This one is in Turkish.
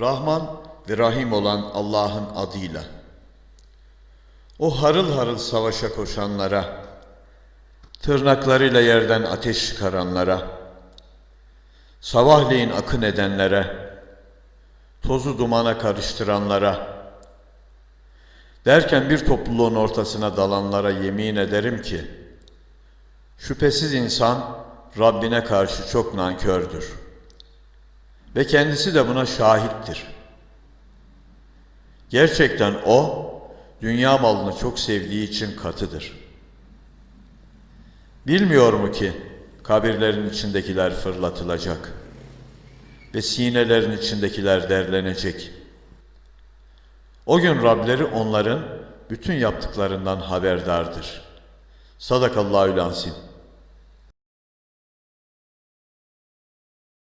Rahman ve Rahim olan Allah'ın adıyla. O harıl harıl savaşa koşanlara, tırnaklarıyla yerden ateş çıkaranlara, sabahleyin akın edenlere, tozu dumana karıştıranlara, derken bir topluluğun ortasına dalanlara yemin ederim ki, şüphesiz insan Rabbine karşı çok nankördür. Ve kendisi de buna şahittir. Gerçekten o, dünya malını çok sevdiği için katıdır. Bilmiyor mu ki kabirlerin içindekiler fırlatılacak ve sinelerin içindekiler derlenecek. O gün Rableri onların bütün yaptıklarından haberdardır. Sadakallahü lansin.